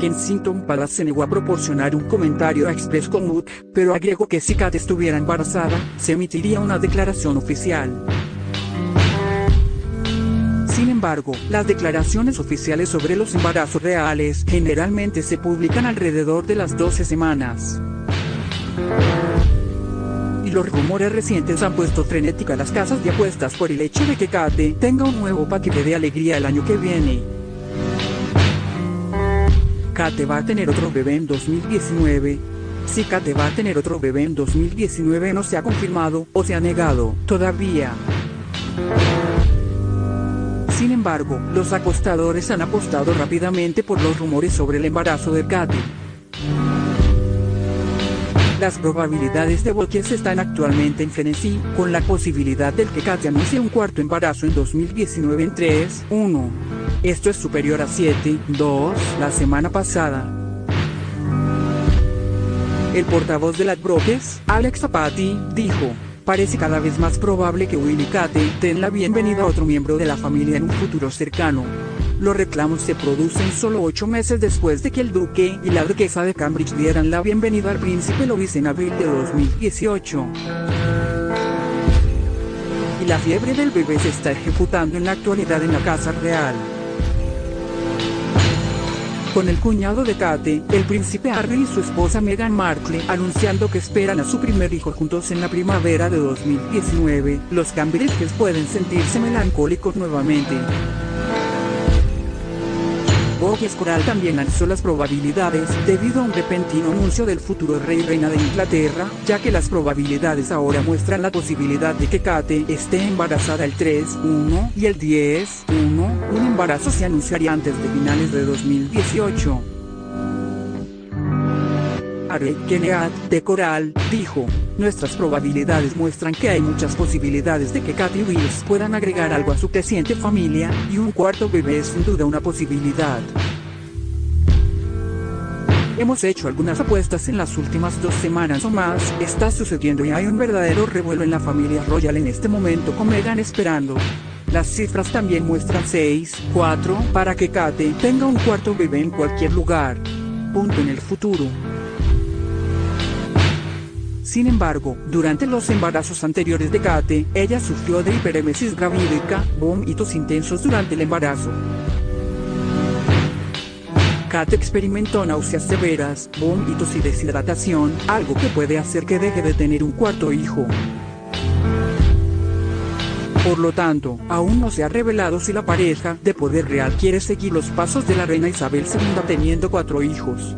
Kensington Palace se negó a proporcionar un comentario a Express pero agregó que si Kate estuviera embarazada, se emitiría una declaración oficial. Sin embargo, las declaraciones oficiales sobre los embarazos reales generalmente se publican alrededor de las 12 semanas. Y los rumores recientes han puesto frenética a las casas de apuestas por el hecho de que Kate tenga un nuevo paquete de alegría el año que viene. Kate va a tener otro bebé en 2019. Si Kate va a tener otro bebé en 2019 no se ha confirmado o se ha negado todavía. Sin embargo, los acostadores han apostado rápidamente por los rumores sobre el embarazo de Kate. Las probabilidades de Volkers están actualmente en frenesí, con la posibilidad de que Kate anuncie un cuarto embarazo en 2019 en 3, 1. Esto es superior a 7, 2, la semana pasada. El portavoz de las Brokers, Alex Zapati, dijo, Parece cada vez más probable que Will y Kate den la bienvenida a otro miembro de la familia en un futuro cercano. Los reclamos se producen solo ocho meses después de que el duque y la duquesa de Cambridge dieran la bienvenida al príncipe Lois en abril de 2018. Y la fiebre del bebé se está ejecutando en la actualidad en la Casa Real con el cuñado de Kate, el príncipe Harry y su esposa Meghan Markle, anunciando que esperan a su primer hijo juntos en la primavera de 2019, los Cambridges pueden sentirse melancólicos nuevamente. Vogue Coral también lanzó las probabilidades debido a un repentino anuncio del futuro rey y reina de Inglaterra, ya que las probabilidades ahora muestran la posibilidad de que Kate esté embarazada el 3, 1 y el 10, 1, un embarazo se anunciaría antes de finales de 2018. Are Keneat, de Coral, dijo, nuestras probabilidades muestran que hay muchas posibilidades de que Katy Wills puedan agregar algo a su creciente familia, y un cuarto bebé es sin duda una posibilidad. Hemos hecho algunas apuestas en las últimas dos semanas o más, está sucediendo y hay un verdadero revuelo en la familia Royal en este momento con Meghan esperando. Las cifras también muestran 6, 4, para que Kate tenga un cuarto bebé en cualquier lugar. Punto en el futuro. Sin embargo, durante los embarazos anteriores de Kate, ella sufrió de hiperemesis gravídica, vómitos intensos durante el embarazo. Kate experimentó náuseas severas, vómitos y deshidratación, algo que puede hacer que deje de tener un cuarto hijo. Por lo tanto, aún no se ha revelado si la pareja de poder real quiere seguir los pasos de la reina Isabel II teniendo cuatro hijos.